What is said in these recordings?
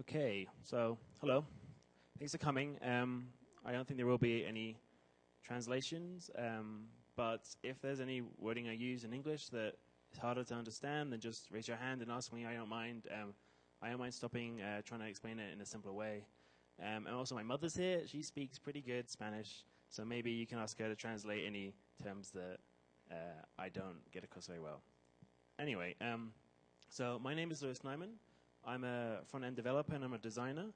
Okay, so hello. Thanks for coming. Um, I don't think there will be any translations, um, but if there's any wording I use in English that is harder to understand, then just raise your hand and ask me. I don't mind. Um, I don't mind stopping, uh, trying to explain it in a simpler way. Um, and also, my mother's here. She speaks pretty good Spanish, so maybe you can ask her to translate any terms that uh, I don't get across very well. Anyway, um, so my name is Lewis Nyman. I'm a front-end developer and I'm a designer.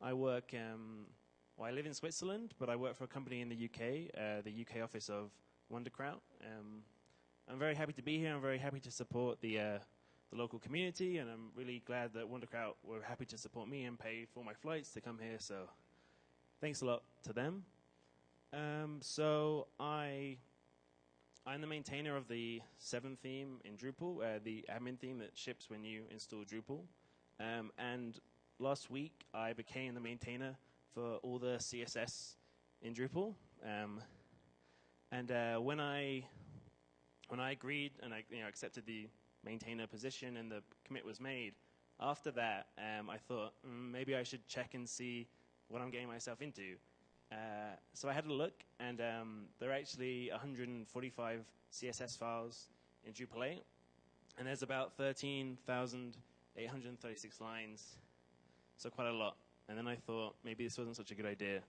I work, um, well, I live in Switzerland, but I work for a company in the UK, uh, the UK office of Wunderkraut. Um, I'm very happy to be here. I'm very happy to support the uh, the local community, and I'm really glad that Wunderkraut were happy to support me and pay for my flights to come here. So, thanks a lot to them. Um, so I I'm the maintainer of the 7 theme in Drupal, uh, the admin theme that ships when you install Drupal. Um, and last week, I became the maintainer for all the CSS in Drupal. Um, and uh, when I when I agreed and I you know, accepted the maintainer position and the commit was made, after that, um, I thought mm, maybe I should check and see what I'm getting myself into. Uh, so I had a look, and um, there are actually 145 CSS files in Drupal 8, and there's about 13,836 lines, so quite a lot. And then I thought maybe this wasn't such a good idea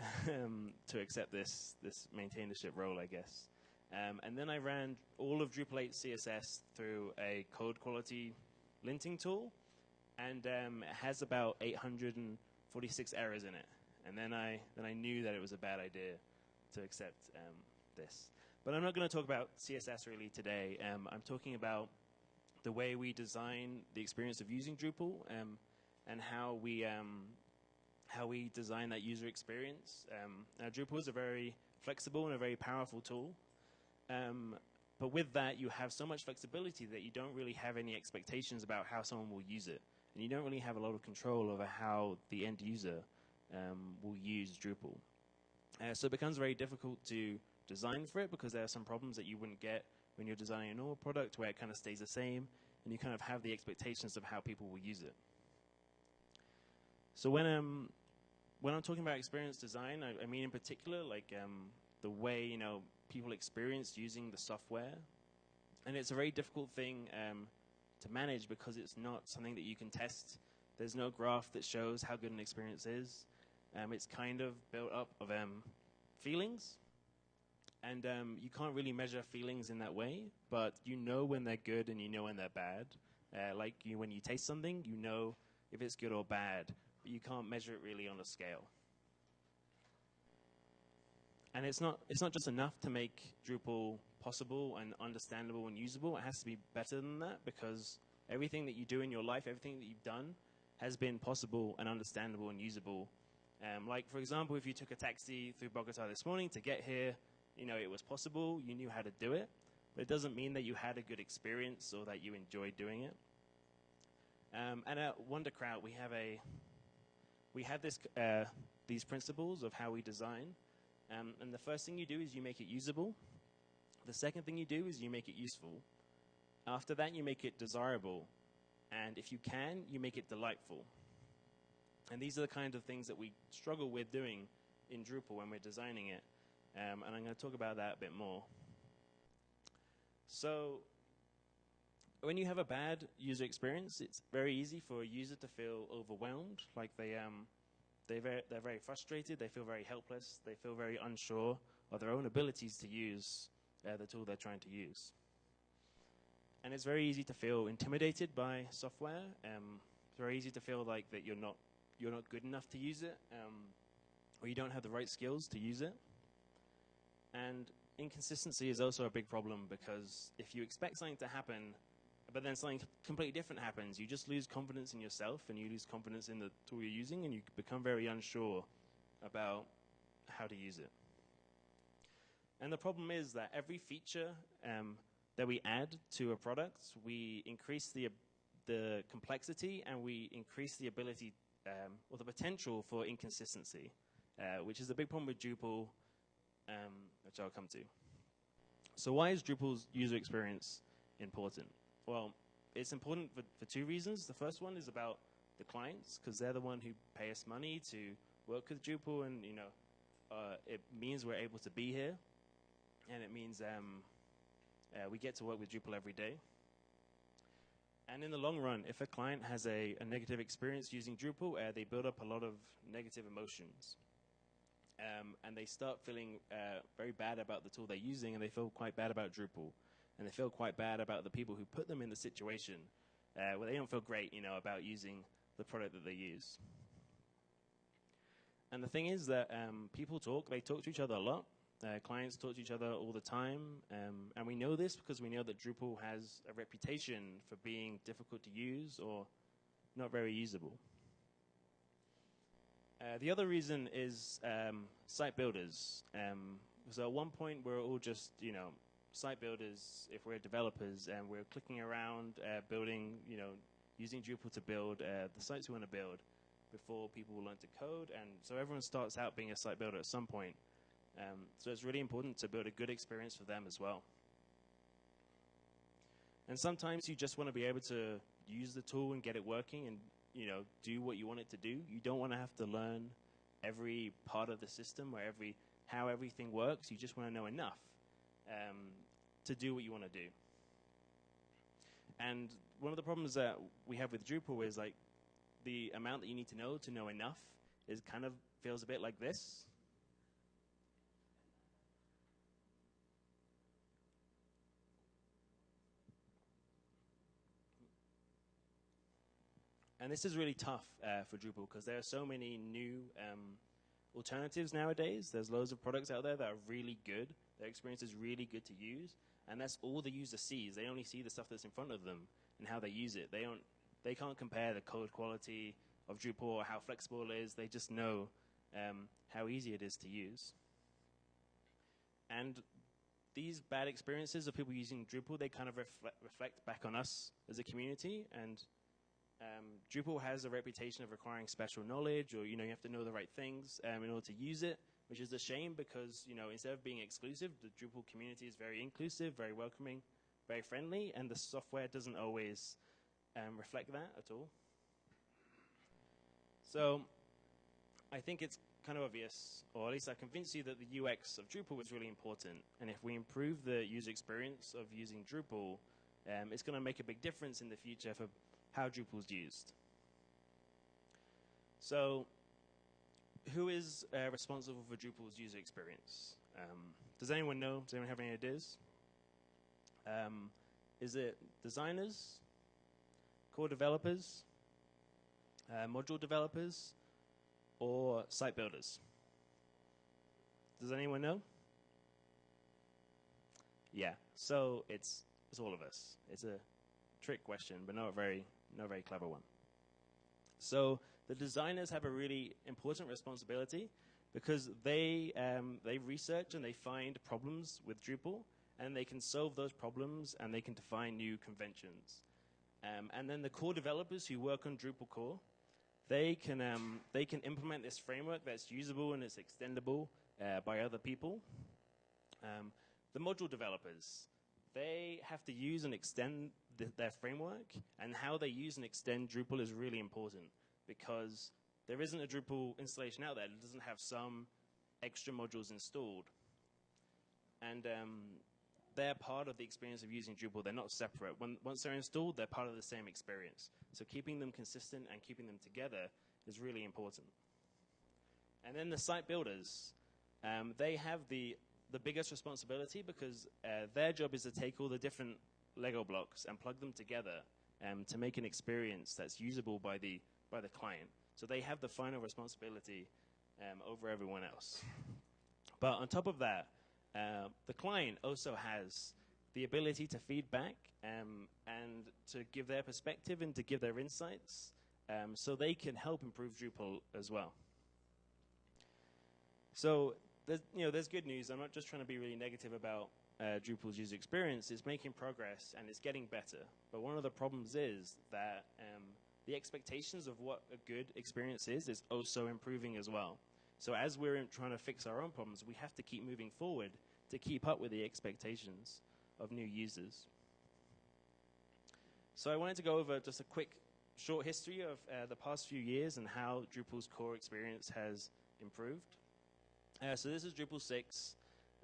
um, to accept this this maintainership role, I guess. Um, and then I ran all of Drupal 8 CSS through a code quality linting tool, and um, it has about 846 errors in it and then I then I knew that it was a bad idea to accept um, this. But I'm not going to talk about CSS really today. Um, I'm talking about the way we design the experience of using Drupal um, and how we um, how we design that user experience. Um, now, Drupal is a very flexible and a very powerful tool. Um, but with that, you have so much flexibility that you don't really have any expectations about how someone will use it. And you don't really have a lot of control over how the end user um, will use Drupal. Uh, so it becomes very difficult to design for it because there are some problems that you wouldn't get when you're designing a normal product where it kind of stays the same and you kind of have the expectations of how people will use it. So when um when I'm talking about experience design, I, I mean in particular like um, the way you know people experience using the software, and it's a very difficult thing um, to manage because it's not something that you can test. There's no graph that shows how good an experience is. Um, it's kind of built up of um, feelings, and um, you can't really measure feelings in that way, but you know when they're good and you know when they're bad. Uh, like you, when you taste something, you know if it's good or bad, but you can't measure it really on a scale. And it's not, it's not just enough to make Drupal possible and understandable and usable. It has to be better than that because everything that you do in your life, everything that you've done, has been possible and understandable and usable um, like, for example, if you took a taxi through Bogota this morning to get here, you know, it was possible, you knew how to do it, but it doesn't mean that you had a good experience or that you enjoyed doing it. Um, and at Wunderkraut, we have a, we have this, uh, these principles of how we design. Um, and the first thing you do is you make it usable. The second thing you do is you make it useful. After that, you make it desirable. And if you can, you make it delightful. And these are the kind of things that we struggle with doing in Drupal when we're designing it. Um, and I'm going to talk about that a bit more. So when you have a bad user experience, it's very easy for a user to feel overwhelmed, like they, um, they very, they're very frustrated, they feel very helpless, they feel very unsure of their own abilities to use uh, the tool they're trying to use. And it's very easy to feel intimidated by software. Um, it's very easy to feel like that you're not you're not good enough to use it, um, or you don't have the right skills to use it. And inconsistency is also a big problem because if you expect something to happen, but then something completely different happens, you just lose confidence in yourself and you lose confidence in the tool you're using and you become very unsure about how to use it. And the problem is that every feature um, that we add to a product, we increase the, the complexity and we increase the ability um, or the potential for inconsistency, uh, which is a big problem with Drupal, um, which I'll come to. So why is Drupal's user experience important? Well, it's important for, for two reasons. The first one is about the clients because they're the one who pay us money to work with Drupal, and you know, uh, it means we're able to be here, and it means um, uh, we get to work with Drupal every day. And in the long run, if a client has a, a negative experience using Drupal, uh, they build up a lot of negative emotions. Um, and they start feeling uh, very bad about the tool they're using, and they feel quite bad about Drupal. And they feel quite bad about the people who put them in the situation uh, where they don't feel great, you know, about using the product that they use. And the thing is that um, people talk, they talk to each other a lot. Uh, clients talk to each other all the time. Um, and we know this because we know that Drupal has a reputation for being difficult to use or not very usable. Uh, the other reason is um, site builders. Um, so at one point, we're all just, you know, site builders if we're developers and we're clicking around, uh, building, you know, using Drupal to build uh, the sites we want to build before people learn to code. And so everyone starts out being a site builder at some point. Um, so it's really important to build a good experience for them as well. And sometimes you just want to be able to use the tool and get it working and you know do what you want it to do. You don't want to have to learn every part of the system or every how everything works. You just want to know enough um, to do what you want to do. And one of the problems that we have with Drupal is like the amount that you need to know to know enough is kind of feels a bit like this. And this is really tough uh, for Drupal because there are so many new um, alternatives nowadays. There's loads of products out there that are really good. Their experience is really good to use, and that's all the user sees. They only see the stuff that's in front of them and how they use it. They don't. They can't compare the code quality of Drupal or how flexible it is. They just know um, how easy it is to use. And these bad experiences of people using Drupal, they kind of reflect, reflect back on us as a community and um, Drupal has a reputation of requiring special knowledge, or you know, you have to know the right things um, in order to use it, which is a shame because you know, instead of being exclusive, the Drupal community is very inclusive, very welcoming, very friendly, and the software doesn't always um, reflect that at all. So, I think it's kind of obvious, or at least I convinced you that the UX of Drupal was really important, and if we improve the user experience of using Drupal, um, it's going to make a big difference in the future for how Drupal is used. So, who is uh, responsible for Drupal's user experience? Um, does anyone know? Does anyone have any ideas? Um, is it designers, core developers, uh, module developers, or site builders? Does anyone know? Yeah, so it's it's all of us. It's a trick question, but not a very no very clever one. So the designers have a really important responsibility because they um, they research and they find problems with Drupal and they can solve those problems and they can define new conventions. Um, and then the core developers who work on Drupal core, they can um, they can implement this framework that's usable and it's extendable uh, by other people. Um, the module developers, they have to use and extend the, their framework, and how they use and extend Drupal is really important because there isn't a Drupal installation out there that doesn't have some extra modules installed. And um, they're part of the experience of using Drupal. They're not separate. When, once they're installed, they're part of the same experience. So keeping them consistent and keeping them together is really important. And then the site builders, um, they have the the biggest responsibility because uh, their job is to take all the different Lego blocks and plug them together um, to make an experience that's usable by the by the client. So they have the final responsibility um, over everyone else. But on top of that, uh, the client also has the ability to feedback um, and to give their perspective and to give their insights um, so they can help improve Drupal as well. So there's, you know, there's good news. I'm not just trying to be really negative about uh, Drupal's user experience. It's making progress and it's getting better. But one of the problems is that um, the expectations of what a good experience is is also improving as well. So as we're trying to fix our own problems, we have to keep moving forward to keep up with the expectations of new users. So I wanted to go over just a quick short history of uh, the past few years and how Drupal's core experience has improved. Uh, so this is Drupal 6.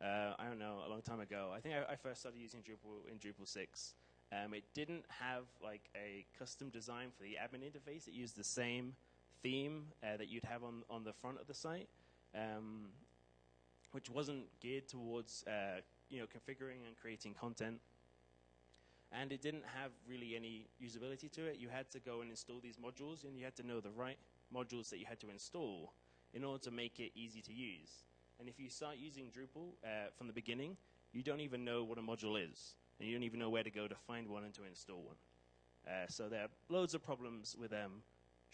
Uh, I don't know, a long time ago. I think I, I first started using Drupal in Drupal 6. Um, it didn't have like a custom design for the admin interface. It used the same theme uh, that you'd have on, on the front of the site, um, which wasn't geared towards uh, you know configuring and creating content. And it didn't have really any usability to it. You had to go and install these modules, and you had to know the right modules that you had to install in order to make it easy to use. And if you start using Drupal uh, from the beginning, you don't even know what a module is, and you don't even know where to go to find one and to install one. Uh, so there are loads of problems with um,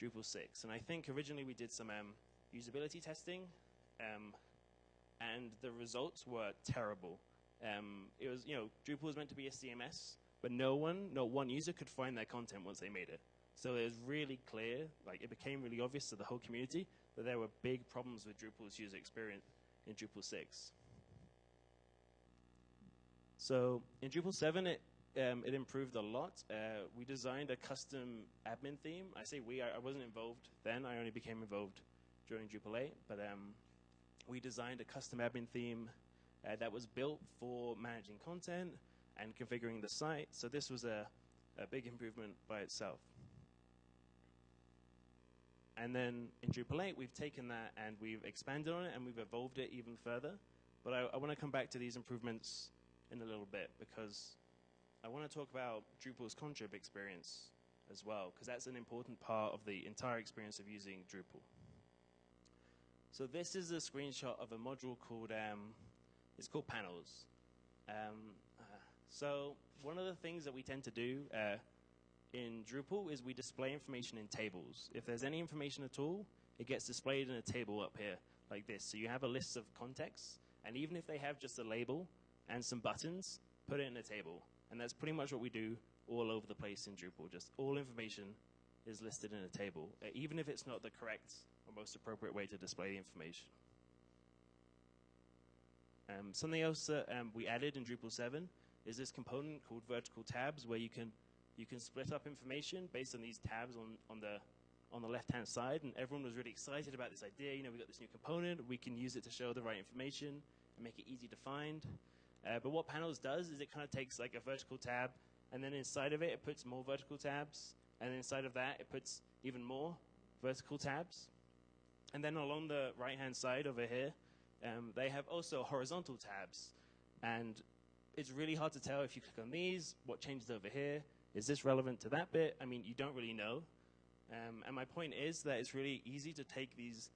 Drupal 6. And I think originally we did some um, usability testing, um, and the results were terrible. Um, it was, you know, Drupal was meant to be a CMS, but no one, not one user could find their content once they made it. So it was really clear, like it became really obvious to the whole community that there were big problems with Drupal's user experience in Drupal 6. So in Drupal 7, it, um, it improved a lot. Uh, we designed a custom admin theme. I say we, I, I, wasn't involved then. I only became involved during Drupal 8. But um, we designed a custom admin theme uh, that was built for managing content and configuring the site. So this was a, a big improvement by itself. And then in Drupal 8, we've taken that and we've expanded on it and we've evolved it even further. But I, I want to come back to these improvements in a little bit because I want to talk about Drupal's contrib experience as well, because that's an important part of the entire experience of using Drupal. So this is a screenshot of a module called, um, it's called Panels. Um, uh, so one of the things that we tend to do uh, in Drupal is we display information in tables. If there's any information at all, it gets displayed in a table up here like this. So you have a list of contexts, and even if they have just a label and some buttons, put it in a table. And that's pretty much what we do all over the place in Drupal. Just all information is listed in a table, even if it's not the correct or most appropriate way to display the information. Um, something else that um, we added in Drupal 7 is this component called vertical tabs where you can you can split up information based on these tabs on, on the on the left-hand side, and everyone was really excited about this idea. You know, we got this new component, we can use it to show the right information and make it easy to find. Uh, but what Panels does is it kind of takes like a vertical tab, and then inside of it, it puts more vertical tabs, and inside of that, it puts even more vertical tabs. And then along the right-hand side over here, um, they have also horizontal tabs. And it's really hard to tell if you click on these, what changes over here, is this relevant to that bit? I mean, you don't really know. Um, and my point is that it's really easy to take these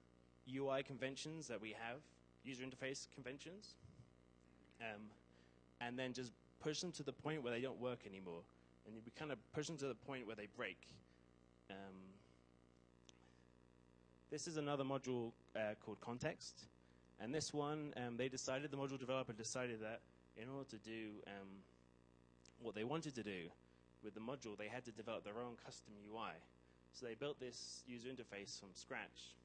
UI conventions that we have, user interface conventions, um, and then just push them to the point where they don't work anymore. And we kind of push them to the point where they break. Um, this is another module uh, called Context. And this one, um, they decided, the module developer decided that in order to do um, what they wanted to do, with the module, they had to develop their own custom UI. So they built this user interface from scratch.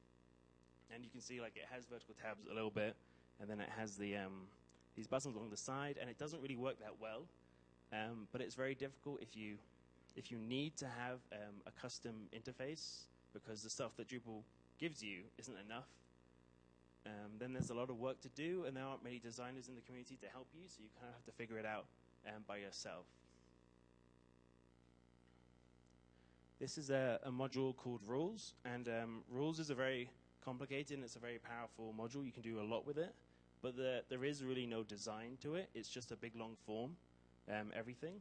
And you can see like it has vertical tabs a little bit, and then it has the um, these buttons along the side, and it doesn't really work that well. Um, but it's very difficult if you if you need to have um, a custom interface because the stuff that Drupal gives you isn't enough. Um, then there's a lot of work to do, and there aren't many designers in the community to help you, so you kind of have to figure it out um, by yourself. This is a, a module called Rules, and um, Rules is a very complicated and it's a very powerful module. You can do a lot with it, but the, there is really no design to it. It's just a big long form, um, everything.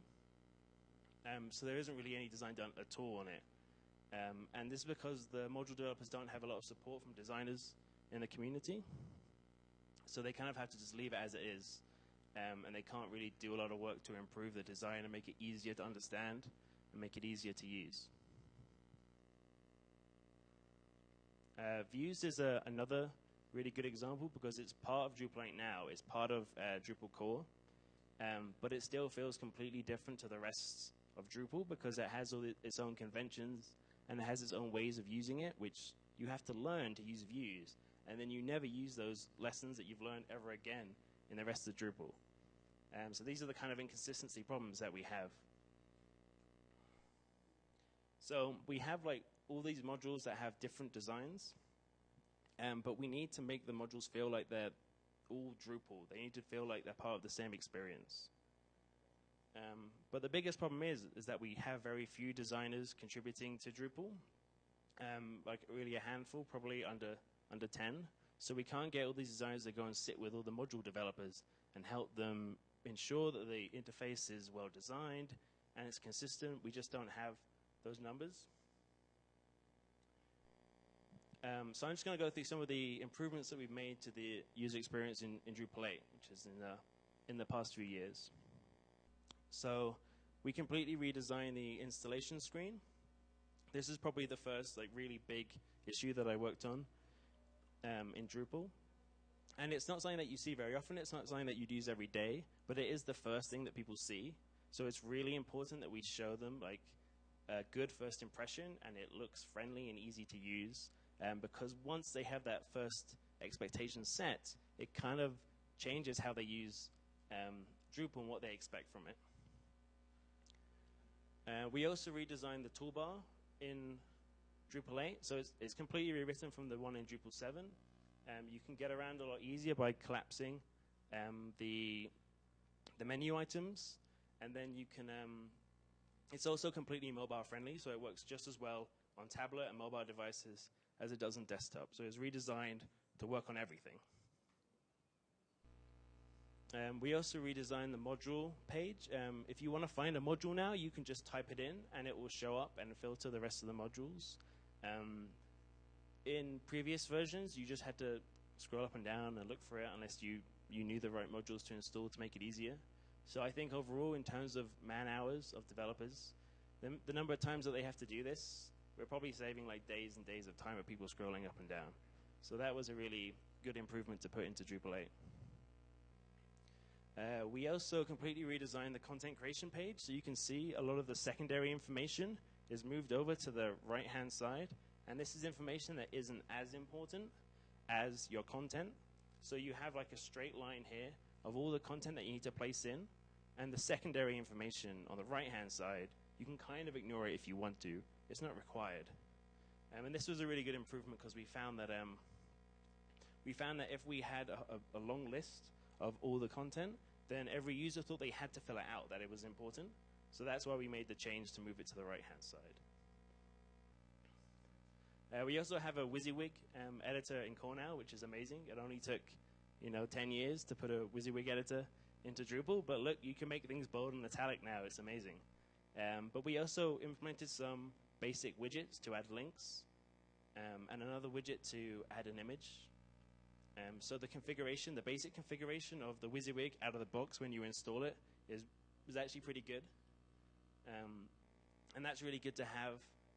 Um, so there isn't really any design done at all on it. Um, and this is because the module developers don't have a lot of support from designers in the community. So they kind of have to just leave it as it is. Um, and they can't really do a lot of work to improve the design and make it easier to understand and make it easier to use. Uh, Views is a, another really good example because it's part of Drupal 8 now. It's part of uh, Drupal core, um, but it still feels completely different to the rest of Drupal because it has all its own conventions and it has its own ways of using it, which you have to learn to use views. And then you never use those lessons that you've learned ever again in the rest of Drupal. Um, so these are the kind of inconsistency problems that we have. So we have like all these modules that have different designs, um, but we need to make the modules feel like they're all Drupal. They need to feel like they're part of the same experience. Um, but the biggest problem is is that we have very few designers contributing to Drupal, um, like really a handful, probably under under ten. So we can't get all these designers to go and sit with all the module developers and help them ensure that the interface is well designed and it's consistent. We just don't have those numbers. Um, so I'm just going to go through some of the improvements that we've made to the user experience in, in Drupal 8, which is in the, in the past few years. So we completely redesigned the installation screen. This is probably the first like really big issue that I worked on um, in Drupal. And it's not something that you see very often. It's not something that you'd use every day, but it is the first thing that people see. So it's really important that we show them like a good first impression and it looks friendly and easy to use. Um, because once they have that first expectation set, it kind of changes how they use um, Drupal and what they expect from it. Uh, we also redesigned the toolbar in Drupal 8, so it's, it's completely rewritten from the one in Drupal 7. Um, you can get around a lot easier by collapsing um, the, the menu items, and then you can, um, it's also completely mobile friendly, so it works just as well on tablet and mobile devices as it does on desktop. So it's redesigned to work on everything. Um, we also redesigned the module page. Um, if you want to find a module now, you can just type it in and it will show up and filter the rest of the modules. Um, in previous versions, you just had to scroll up and down and look for it unless you, you knew the right modules to install to make it easier. So I think overall, in terms of man hours of developers, the, the number of times that they have to do this, we're probably saving like days and days of time of people scrolling up and down. So that was a really good improvement to put into Drupal 8. Uh, we also completely redesigned the content creation page, so you can see a lot of the secondary information is moved over to the right-hand side, and this is information that isn't as important as your content. So you have like a straight line here of all the content that you need to place in, and the secondary information on the right-hand side, you can kind of ignore it if you want to. It's not required. Um, and this was a really good improvement because we found that um, we found that if we had a, a, a long list of all the content, then every user thought they had to fill it out, that it was important. So that's why we made the change to move it to the right-hand side. Uh, we also have a WYSIWYG um, editor in now, which is amazing. It only took, you know, 10 years to put a WYSIWYG editor into Drupal, but look, you can make things bold and italic now. It's amazing. Um, but we also implemented some basic widgets to add links, um, and another widget to add an image. Um, so the configuration, the basic configuration of the WYSIWYG out of the box when you install it is, is actually pretty good. Um, and that's really good to have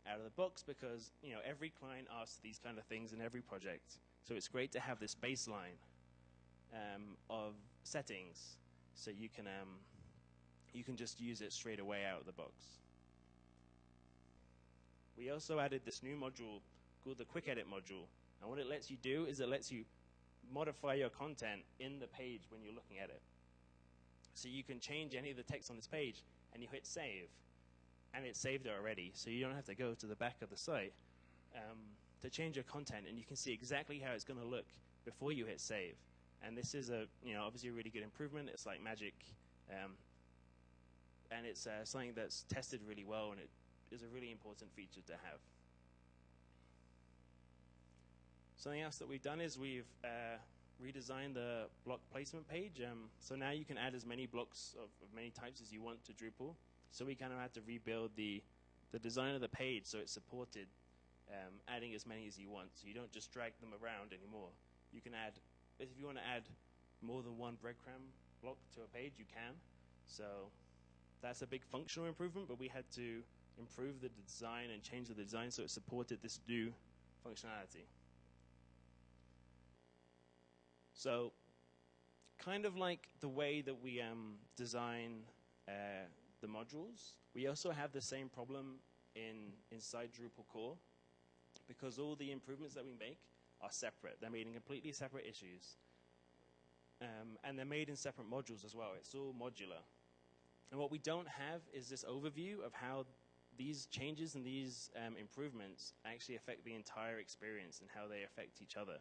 out of the box because you know every client asks these kind of things in every project. So it's great to have this baseline um, of settings so you can um, you can just use it straight away out of the box. We also added this new module called the Quick Edit module. And what it lets you do is it lets you modify your content in the page when you're looking at it. So you can change any of the text on this page and you hit save and it saved it already. So you don't have to go to the back of the site um, to change your content and you can see exactly how it's going to look before you hit save. And this is a, you know, obviously a really good improvement. It's like magic. Um, and it's uh, something that's tested really well and it is a really important feature to have. Something else that we've done is we've uh, redesigned the block placement page. Um, so now you can add as many blocks of, of, many types as you want to Drupal. So we kind of had to rebuild the, the design of the page so it supported um, adding as many as you want. So you don't just drag them around anymore. You can add, if you want to add more than one breadcrumb block to a page, you can. So that's a big functional improvement, but we had to improve the design and change the design so it supported this new functionality. So, kind of like the way that we um, design uh, the modules, we also have the same problem in inside Drupal core because all the improvements that we make are separate. They're made in completely separate issues. Um, and they're made in separate modules as well. It's all modular. And what we don't have is this overview of how these changes and these um, improvements actually affect the entire experience and how they affect each other.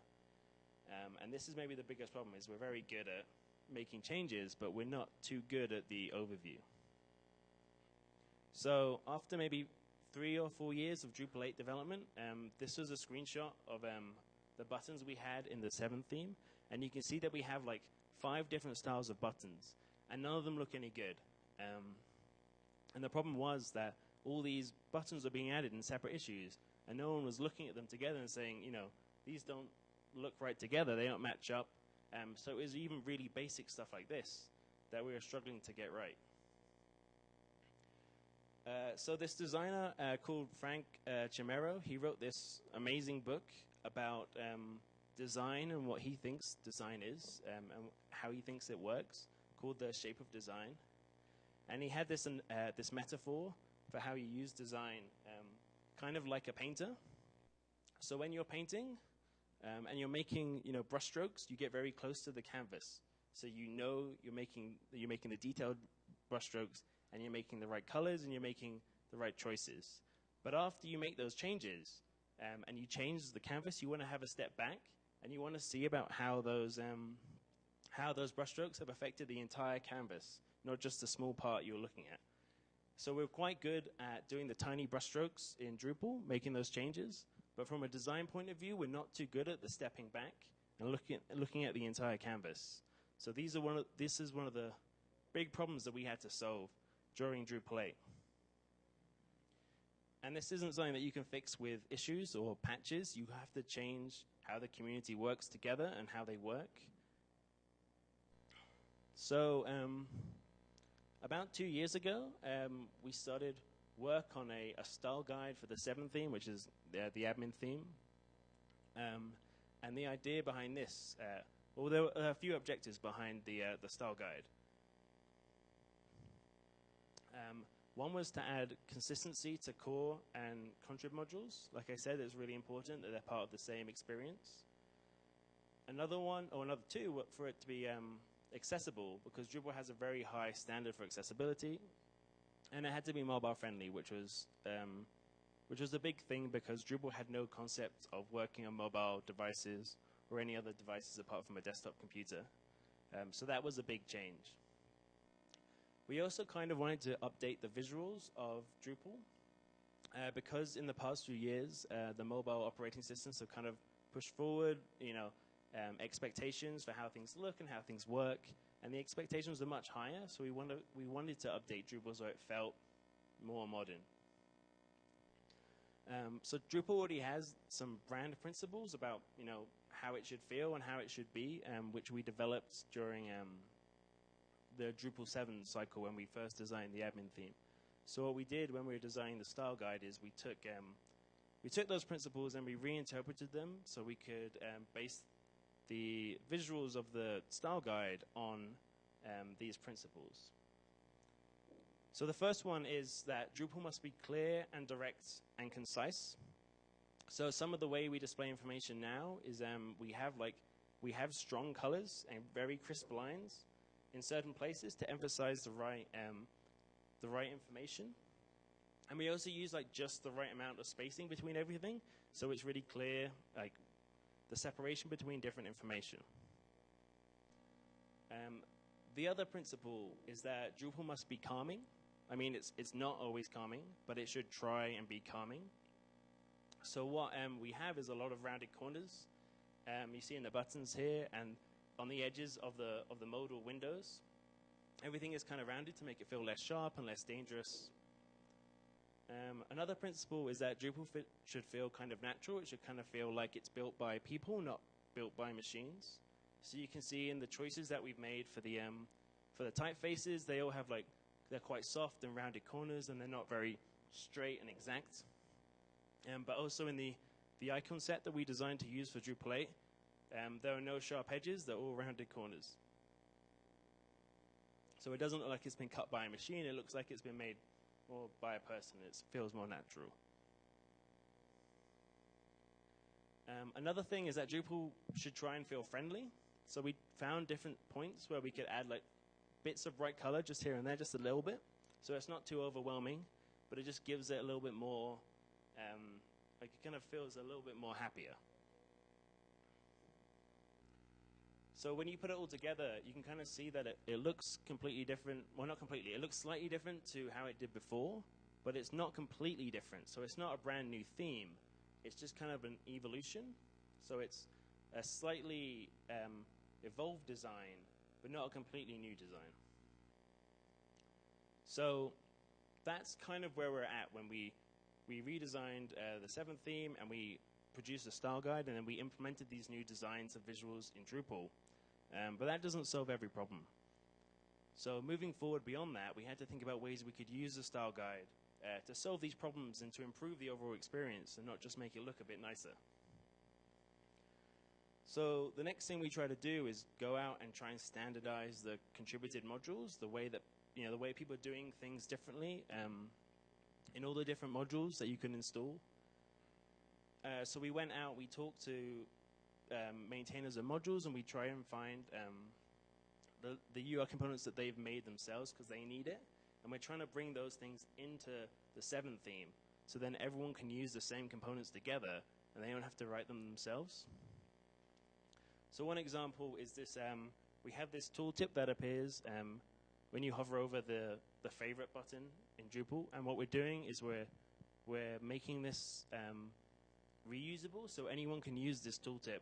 Um, and this is maybe the biggest problem is we're very good at making changes, but we're not too good at the overview. So after maybe three or four years of Drupal 8 development, um, this was a screenshot of um, the buttons we had in the 7th theme. And you can see that we have like five different styles of buttons, and none of them look any good. Um, and the problem was that all these buttons were being added in separate issues, and no one was looking at them together and saying, you know, these don't look right together, they don't match up. Um, so it was even really basic stuff like this that we were struggling to get right. Uh, so this designer uh, called Frank uh, Chimero, he wrote this amazing book about um, design and what he thinks design is um, and how he thinks it works, called the Shape of Design. And he had this uh, this metaphor for how you use design, um, kind of like a painter. So when you're painting um, and you're making you know brushstrokes, you get very close to the canvas, so you know you're making you're making the detailed brushstrokes and you're making the right colors and you're making the right choices. But after you make those changes um, and you change the canvas, you want to have a step back and you want to see about how those um, how those brushstrokes have affected the entire canvas, not just the small part you're looking at. So we're quite good at doing the tiny brushstrokes in Drupal, making those changes. But from a design point of view, we're not too good at the stepping back and looking at, looking at the entire canvas. So these are one of, this is one of the big problems that we had to solve during Drupal 8. And this isn't something that you can fix with issues or patches. You have to change how the community works together and how they work. So, um, about two years ago, um, we started work on a, a, style guide for the seventh theme, which is the, the admin theme. Um, and the idea behind this, uh, well, there were a few objectives behind the, uh, the style guide. Um, one was to add consistency to core and contrib modules. Like I said, it's really important that they're part of the same experience. Another one, or another two, for it to be um, accessible, because Drupal has a very high standard for accessibility, and it had to be mobile friendly, which was um, which was a big thing because Drupal had no concept of working on mobile devices or any other devices apart from a desktop computer. Um, so that was a big change. We also kind of wanted to update the visuals of Drupal uh, because in the past few years, uh, the mobile operating systems have kind of pushed forward, you know, um, expectations for how things look and how things work, and the expectations are much higher. So we wanted we wanted to update Drupal so it felt more modern. Um, so Drupal already has some brand principles about you know how it should feel and how it should be, um, which we developed during um, the Drupal 7 cycle when we first designed the admin theme. So what we did when we were designing the style guide is we took um, we took those principles and we reinterpreted them so we could um, base the visuals of the style guide on um, these principles. So the first one is that Drupal must be clear and direct and concise. So some of the way we display information now is um, we have like we have strong colors and very crisp lines in certain places to emphasize the right um, the right information. And we also use like just the right amount of spacing between everything, so it's really clear like the separation between different information. Um, the other principle is that Drupal must be calming. I mean, it's it's not always calming, but it should try and be calming. So what um, we have is a lot of rounded corners. Um, you see in the buttons here, and on the edges of the of the modal windows. Everything is kind of rounded to make it feel less sharp and less dangerous. Um, another principle is that Drupal fit should feel kind of natural. It should kind of feel like it's built by people, not built by machines. So you can see in the choices that we've made for the um, for the typefaces, they all have like they're quite soft and rounded corners, and they're not very straight and exact. Um, but also in the the icon set that we designed to use for Drupal 8, um, there are no sharp edges, they're all rounded corners. So it doesn't look like it's been cut by a machine, it looks like it's been made more by a person. It feels more natural. Um, another thing is that Drupal should try and feel friendly. So we found different points where we could add like bits of bright color just here and there, just a little bit. So it's not too overwhelming. but it just gives it a little bit more, um, like it kind of feels a little bit more happier. So when you put it all together, you can kind of see that it, it looks completely different. Well, not completely. It looks slightly different to how it did before, but it's not completely different. So it's not a brand new theme. It's just kind of an evolution. So it's a slightly um, evolved design, but not a completely new design. So that's kind of where we're at when we we redesigned uh, the seventh theme and we produced a style guide and then we implemented these new designs of visuals in Drupal. Um, but that doesn't solve every problem. So moving forward beyond that, we had to think about ways we could use the style guide uh, to solve these problems and to improve the overall experience and not just make it look a bit nicer. So the next thing we try to do is go out and try and standardize the contributed modules, the way that you know the way people are doing things differently um, in all the different modules that you can install. Uh, so we went out, we talked to um, maintainers of modules, and we try and find um, the, the UI components that they've made themselves because they need it. And we're trying to bring those things into the 7 theme so then everyone can use the same components together and they don't have to write them themselves. So one example is this, um, we have this tooltip that appears um, when you hover over the, the favorite button in Drupal. And what we're doing is we're, we're making this um, reusable so anyone can use this tooltip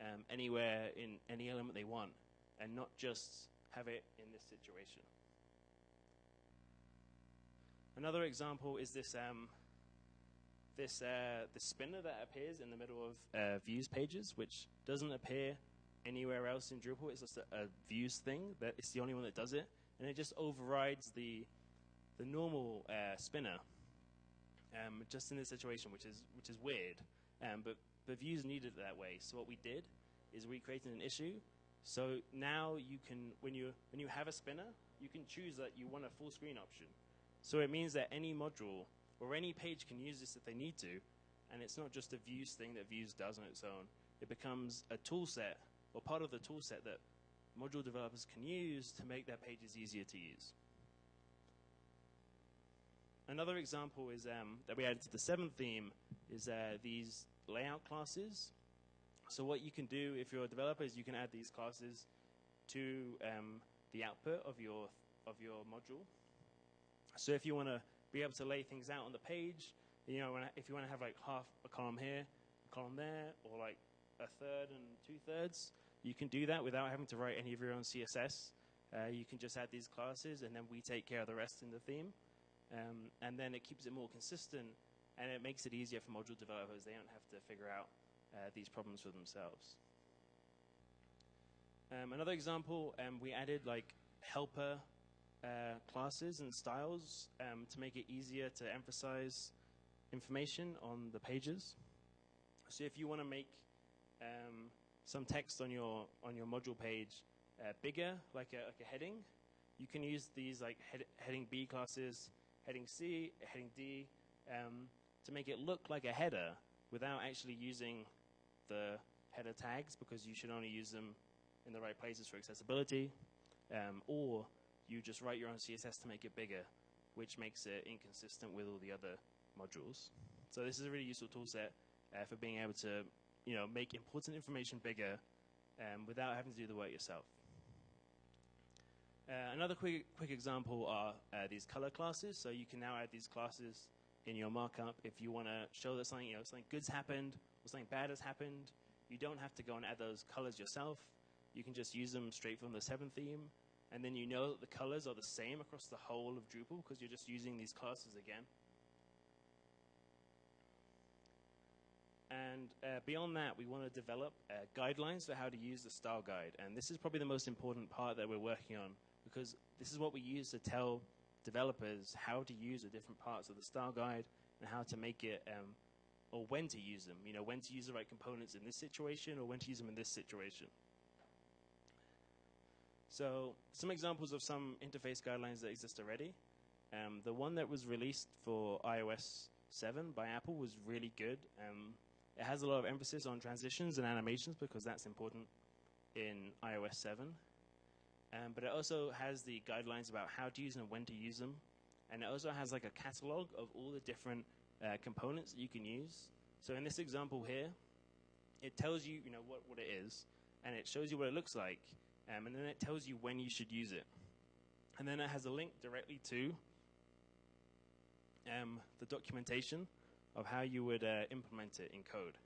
um, anywhere in any element they want and not just have it in this situation. Another example is this um, this uh, the spinner that appears in the middle of uh, views pages, which doesn't appear anywhere else in Drupal. It's just a, a, views thing that it's the only one that does it, and it just overrides the the normal uh, spinner. Um, just in this situation, which is which is weird, um, but but views needed it that way. So what we did is we created an issue. So now you can when you when you have a spinner, you can choose that you want a full screen option. So it means that any module or any page can use this if they need to, and it's not just a views thing that views does on its own. It becomes a tool set or part of the tool set that module developers can use to make their pages easier to use. Another example is um, that we added to the seventh theme is uh, these layout classes. So what you can do if you're a developer is you can add these classes to um, the output of your of your module. So if you want to be able to lay things out on the page, you know, if you want to have like half a column here, a column there, or like a third and two thirds, you can do that without having to write any of your own CSS. Uh, you can just add these classes, and then we take care of the rest in the theme. Um, and then it keeps it more consistent, and it makes it easier for module developers. They don't have to figure out uh, these problems for themselves. Um, another example, um, we added like helper uh, classes and styles um, to make it easier to emphasize information on the pages. So if you want to make um, some text on your on your module page uh, bigger, like a, like a heading, you can use these like head, heading B classes, heading C, heading D, um, to make it look like a header without actually using the header tags because you should only use them in the right places for accessibility, um, or you just write your own CSS to make it bigger, which makes it inconsistent with all the other modules. So this is a really useful tool set uh, for being able to you know, make important information bigger um, without having to do the work yourself. Uh, another quick, quick example are uh, these color classes. So you can now add these classes in your markup if you want to show that something, you know, something good's happened or something bad has happened. You don't have to go and add those colors yourself. You can just use them straight from the 7 theme and then you know that the colors are the same across the whole of Drupal because you're just using these classes again. And uh, beyond that, we want to develop uh, guidelines for how to use the style guide. And this is probably the most important part that we're working on because this is what we use to tell developers how to use the different parts of the style guide and how to make it, um, or when to use them. You know, when to use the right components in this situation or when to use them in this situation. So some examples of some interface guidelines that exist already. Um, the one that was released for iOS 7 by Apple was really good. Um, it has a lot of emphasis on transitions and animations because that's important in iOS 7. Um, but it also has the guidelines about how to use them and when to use them. and it also has like a catalog of all the different uh, components that you can use. So in this example here, it tells you, you know, what, what it is, and it shows you what it looks like, um, and then it tells you when you should use it. And then it has a link directly to um, the documentation of how you would uh, implement it in code.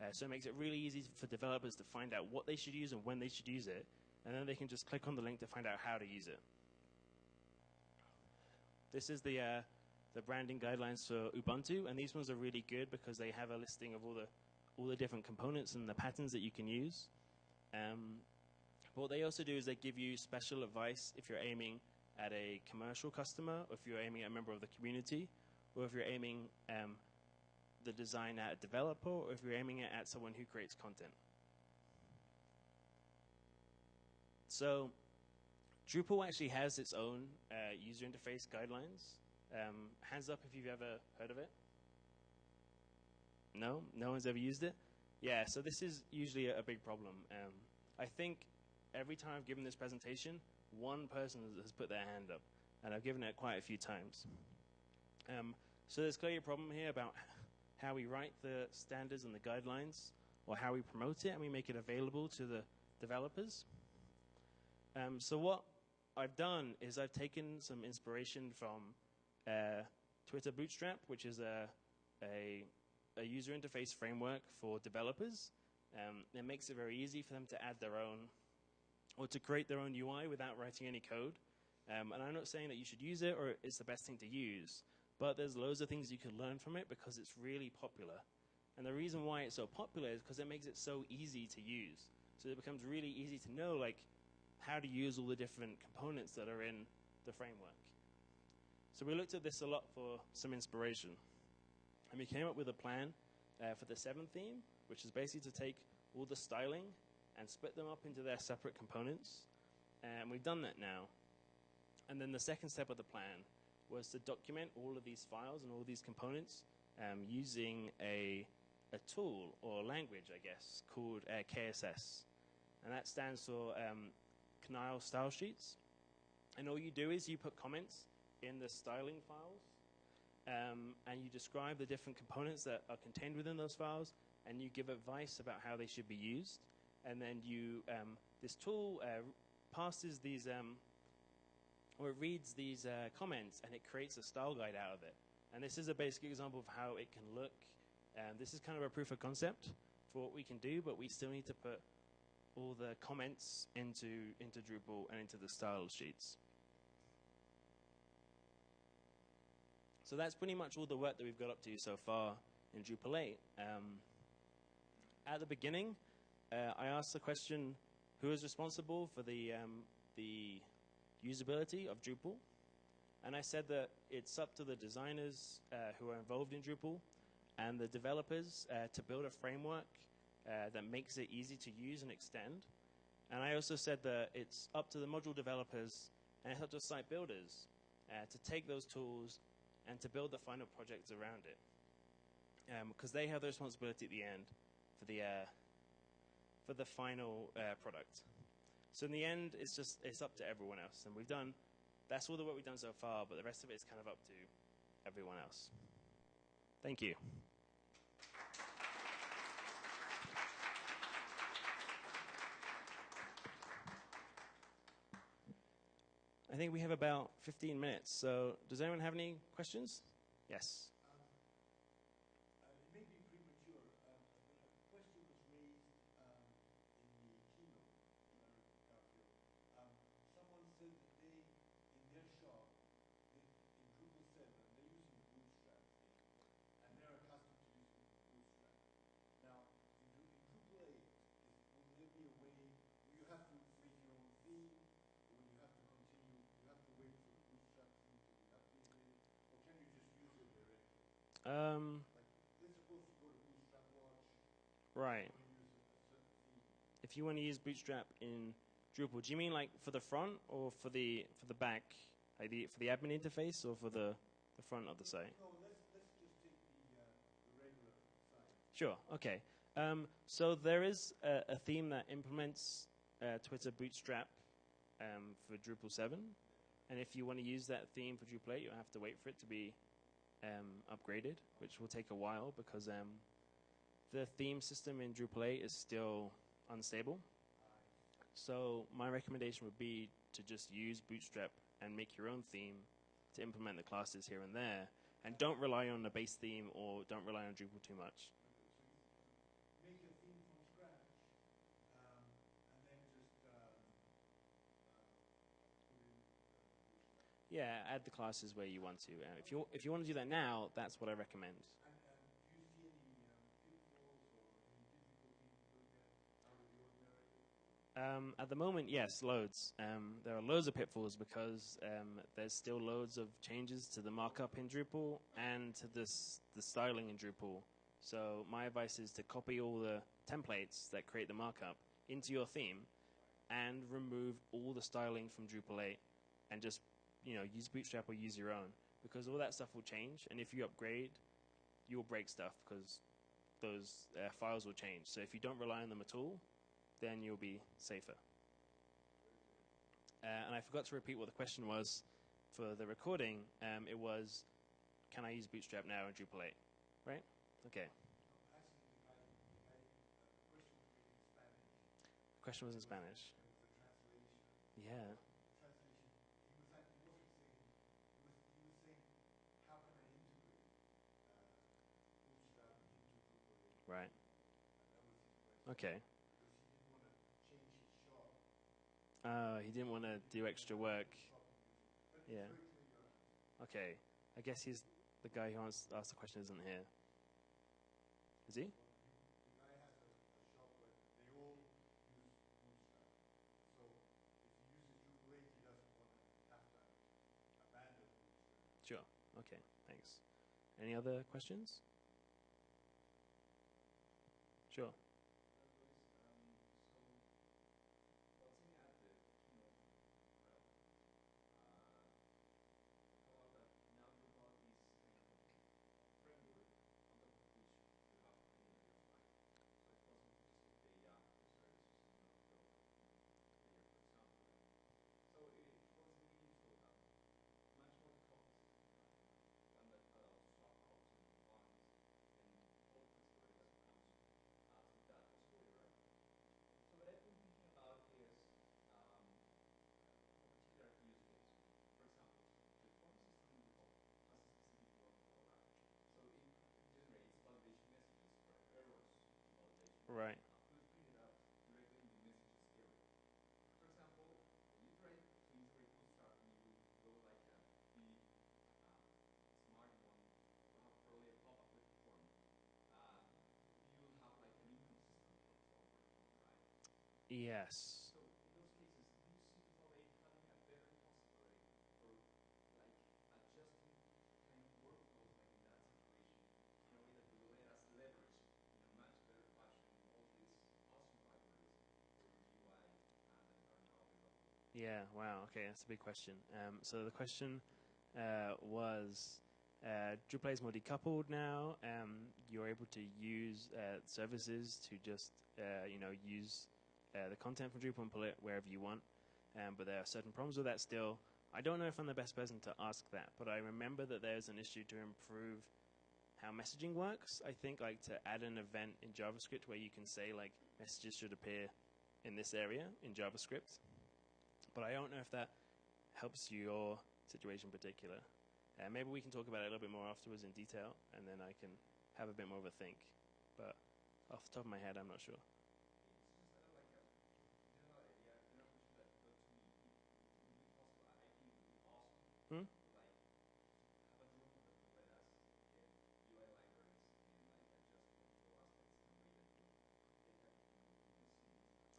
Uh, so it makes it really easy for developers to find out what they should use and when they should use it, and then they can just click on the link to find out how to use it. This is the uh, the branding guidelines for Ubuntu, and these ones are really good because they have a listing of all the all the different components and the patterns that you can use. Um, what they also do is they give you special advice if you're aiming at a commercial customer, or if you're aiming at a member of the community, or if you're aiming um, the design at a developer, or if you're aiming it at someone who creates content. So, Drupal actually has its own uh, user interface guidelines. Um, hands up if you've ever heard of it. No, no one's ever used it. Yeah, so this is usually a, a big problem. Um, I think every time I've given this presentation, one person has put their hand up, and I've given it quite a few times. Um, so there's clearly a problem here about how we write the standards and the guidelines, or how we promote it and we make it available to the developers. Um, so what I've done is I've taken some inspiration from uh, Twitter Bootstrap, which is a, a, a, user interface framework for developers. Um, it makes it very easy for them to add their own or to create their own UI without writing any code. Um, and I'm not saying that you should use it or it's the best thing to use, but there's loads of things you can learn from it because it's really popular. And the reason why it's so popular is because it makes it so easy to use. So it becomes really easy to know like how to use all the different components that are in the framework. So we looked at this a lot for some inspiration. And we came up with a plan uh, for the seventh theme, which is basically to take all the styling and split them up into their separate components. And we've done that now. And then the second step of the plan was to document all of these files and all these components um, using a, a tool or language, I guess, called uh, KSS. And that stands for um, Knyle Style Sheets. And all you do is you put comments in the styling files, um, and you describe the different components that are contained within those files, and you give advice about how they should be used. And then you, um, this tool uh, passes these, um, or it reads these uh, comments, and it creates a style guide out of it. And this is a basic example of how it can look. Um, this is kind of a proof of concept for what we can do, but we still need to put all the comments into, into Drupal and into the style sheets. So that's pretty much all the work that we've got up to so far in Drupal 8. Um, at the beginning, uh, I asked the question, who is responsible for the, um, the usability of Drupal? And I said that it's up to the designers uh, who are involved in Drupal and the developers uh, to build a framework uh, that makes it easy to use and extend. And I also said that it's up to the module developers and it's up to site builders uh, to take those tools and to build the final projects around it. Because um, they have the responsibility at the end for the, uh, for the final uh, product. So in the end, it's just it's up to everyone else. And we've done, that's all the work we've done so far, but the rest of it is kind of up to everyone else. Thank you. I think we have about 15 minutes. So, does anyone have any questions? Yes. Um, right. If you want to use Bootstrap in Drupal, do you mean like for the front or for the for the back, like the, for the admin interface or for the, the front of the site? No, let's, let's just take the, uh, the regular site. Sure. Okay. Um, so there is a, a theme that implements uh, Twitter Bootstrap um, for Drupal 7, And if you want to use that theme for Drupal 8, you'll have to wait for it to be um, upgraded, which will take a while because um, the theme system in Drupal 8 is still unstable. So my recommendation would be to just use Bootstrap and make your own theme to implement the classes here and there, and don't rely on the base theme or don't rely on Drupal too much. Make a theme from scratch, um, and then just um, uh, put in uh, Bootstrap. Yeah, add the classes where you want to. Uh, if you if you want to do that now, that's what I recommend. And, and do you see any um, pitfalls or any difficulty in doing that out of the ordinary? Um, at the moment, yes, loads. Um, there are loads of pitfalls because um, there's still loads of changes to the markup in Drupal and to this, the styling in Drupal. So my advice is to copy all the templates that create the markup into your theme and remove all the styling from Drupal 8 and just you know use Bootstrap or use your own because all that stuff will change and if you upgrade, you'll break stuff because those uh, files will change. So if you don't rely on them at all, then you'll be safer. Uh, and I forgot to repeat what the question was for the recording. Um, it was, can I use Bootstrap now in Drupal 8? Right? Okay. The guy, the guy, the question was in Spanish. The question was in Spanish. It was a translation. Yeah. The translation, he was like, he wasn't saying, he was, he was saying, how can I integrate uh, Bootstrap into Drupal 8? Right. And that was his question. Okay. Because he didn't want to change his shop. Uh, he didn't want to do extra work. Yeah. Okay. I guess he's the guy who ans- asked the question isn't here. Is he? The guy has a, a shop where they all use Bootstrap. So if he uses Drupal 8, he doesn't want to have to abandon Bootstrap. Sure. Okay. Thanks. Any other questions? Sure. So what I've been thinking about is um, a particular use case. For example, the form system in default has a specific workflow, right? So it generates validation messages for errors in validation. Right. Uh, Let's print it out directly in the messages area. For example, when you try to integrate Bootstrap and you go like a big uh, smart one, you have probably a pop-up with the form. Uh, you'll have like an inconsistent workflow for the form, right? Yes. So in those cases, do you see Drupal 8 having a better possibility for like adjusting kind of workflows like in that situation in a way that will let us leverage in a much better fashion all these awesome libraries for the UI uh, that are now available? Yeah. Wow. Okay, that's a big question. Um, so the question uh, was. Uh, Drupal is more decoupled now. Um, you're able to use uh, services to just, uh, you know, use uh, the content from Drupal and pull it wherever you want. Um, but there are certain problems with that still. I don't know if I'm the best person to ask that, but I remember that there's an issue to improve how messaging works. I think like to add an event in JavaScript where you can say like messages should appear in this area in JavaScript. But I don't know if that helps your situation in particular. Uh, maybe we can talk about it a little bit more afterwards in detail, and then I can have a bit more of a think. But off the top of my head, I'm not sure. Hmm? and.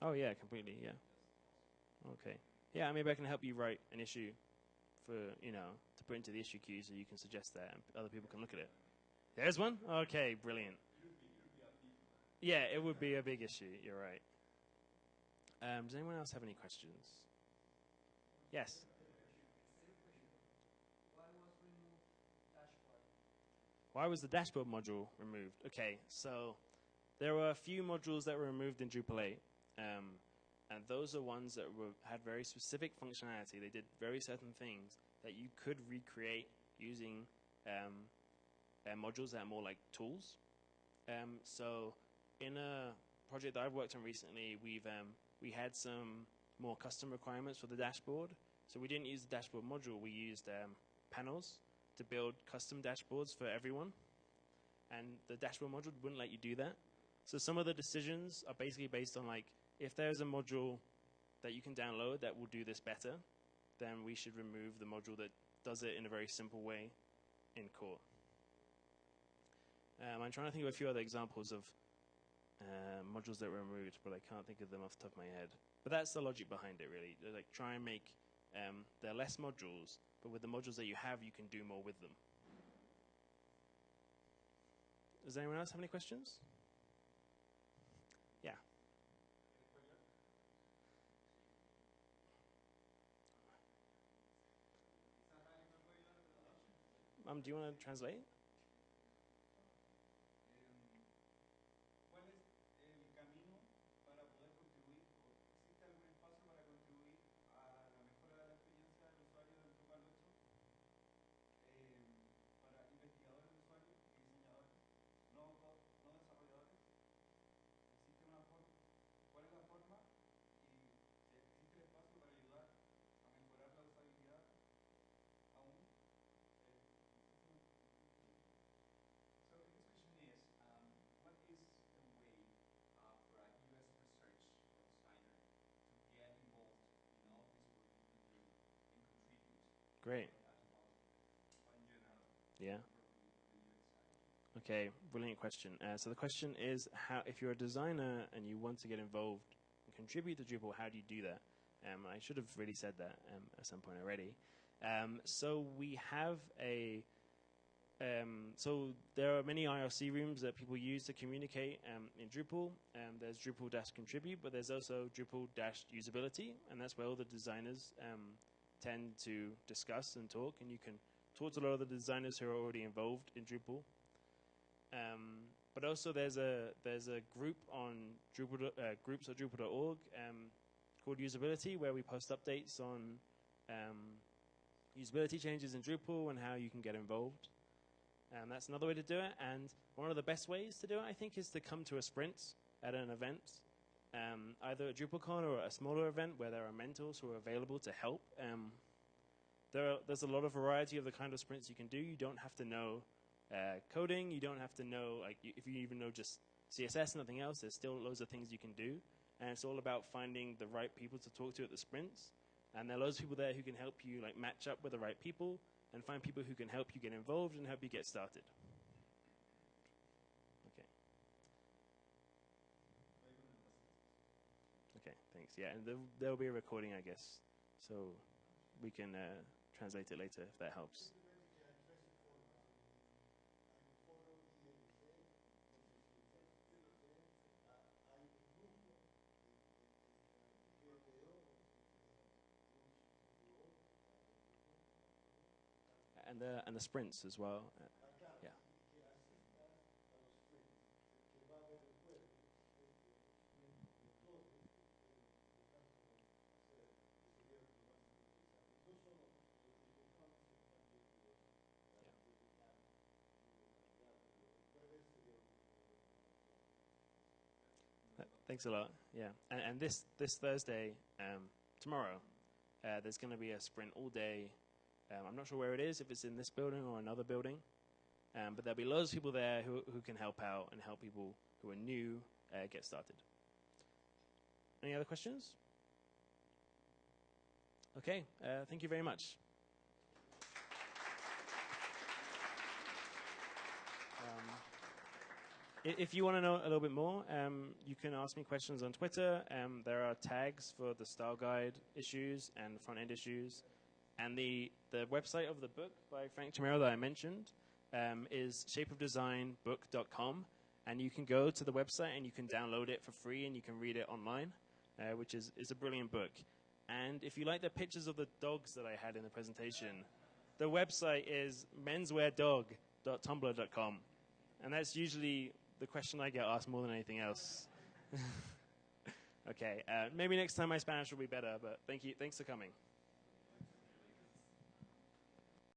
Oh yeah, completely. Yeah. Okay. Yeah, maybe I can help you write an issue for you know to put into the issue queue, so you can suggest that and other people can look at it. There's one. Okay, brilliant. Yeah, it would be a big issue. You're right. Um, does anyone else have any questions? Yes. Why was the dashboard module removed? Okay, so there were a few modules that were removed in Drupal 8, um, and those are ones that were, had very specific functionality. They did very certain things that you could recreate using um, uh, modules that are more like tools. Um, so, in a project that I've worked on recently, we've um, we had some more custom requirements for the dashboard. So we didn't use the dashboard module. We used um, panels to build custom dashboards for everyone, and the dashboard module wouldn't let you do that. So some of the decisions are basically based on like if there's a module that you can download that will do this better, then we should remove the module that does it in a very simple way in core. Um, I'm trying to think of a few other examples of uh, modules that were removed, but I can't think of them off the top of my head. But that's the logic behind it, really. Like try and make um, there are less modules, but with the modules that you have, you can do more with them. Does anyone else have any questions? Yeah. Um, do you want to translate? Great. Yeah. Okay, brilliant question. Uh, so the question is, how if you're a designer and you want to get involved and contribute to Drupal, how do you do that? Um, I should have really said that um, at some point already. Um, so we have a. Um, so there are many IRC rooms that people use to communicate um, in Drupal. Um, there's Drupal-contribute, but there's also Drupal-usability, and that's where all the designers tend to discuss and talk. And you can talk to a lot of the designers who are already involved in Drupal. Um, but also there's a there's a group on Drupal uh, groups at Drupal.org um, called Usability where we post updates on um, usability changes in Drupal and how you can get involved. And that's another way to do it. And one of the best ways to do it, I think, is to come to a sprint at an event, um, either at DrupalCon or a smaller event where there are mentors who are available to help. Um, there are, there's a lot of variety of the kind of sprints you can do. You don't have to know uh, coding. You don't have to know, like, if you even know just CSS and nothing else, there's still loads of things you can do. And it's all about finding the right people to talk to at the sprints. And there are loads of people there who can help you, like, match up with the right people and find people who can help you get involved and help you get started. Okay. Thanks. Yeah, and there, there'll be a recording, I guess, so we can uh, translate it later if that helps. And the, and the sprints as well. Thanks a lot. Yeah, and, and this this Thursday, um, tomorrow, uh, there's going to be a sprint all day. Um, I'm not sure where it is, if it's in this building or another building, um, but there'll be loads of people there who who can help out and help people who are new uh, get started. Any other questions? Okay, uh, thank you very much. Um, I- If you want to know a little bit more, um, you can ask me questions on Twitter. Um, there are tags for the style guide issues and front end issues. And the, the website of the book by Frank Chimero that I mentioned um, is shapeofdesignbook.com. And you can go to the website and you can download it for free and you can read it online, uh, which is, is a brilliant book. And if you like the pictures of the dogs that I had in the presentation, the website is mensweardog.tumblr.com. And that's usually the question I get asked more than anything else. Okay, uh, maybe next time my Spanish will be better, but thank you. Thanks for coming.